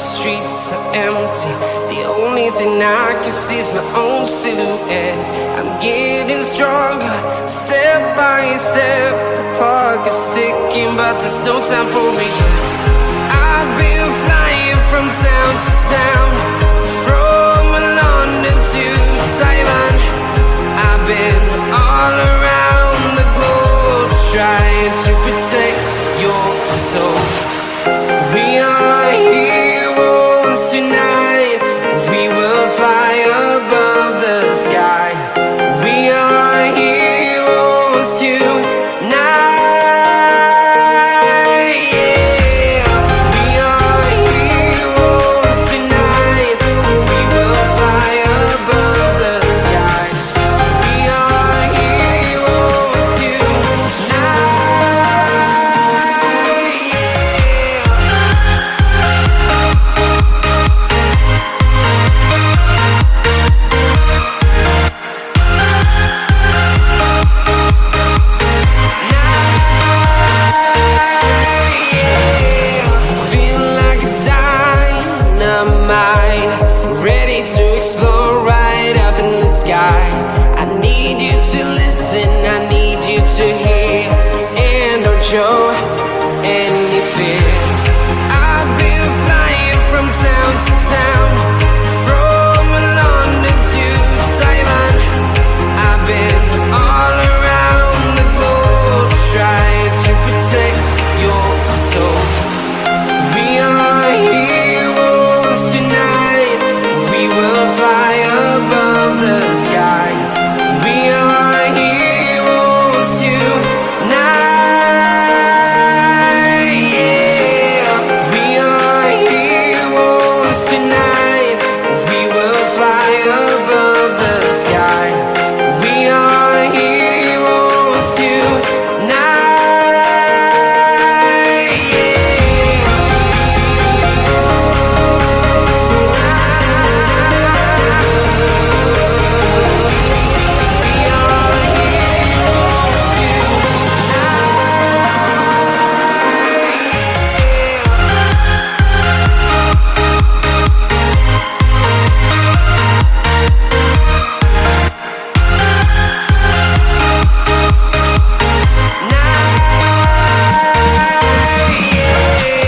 streets are empty. The only thing I can see is my own silhouette. I'm getting stronger, step by step. The clock is ticking, but there's no time for regrets. I've been flying from town to town, listen, I need you to hear And don't show any fear. I've been flying from town to town.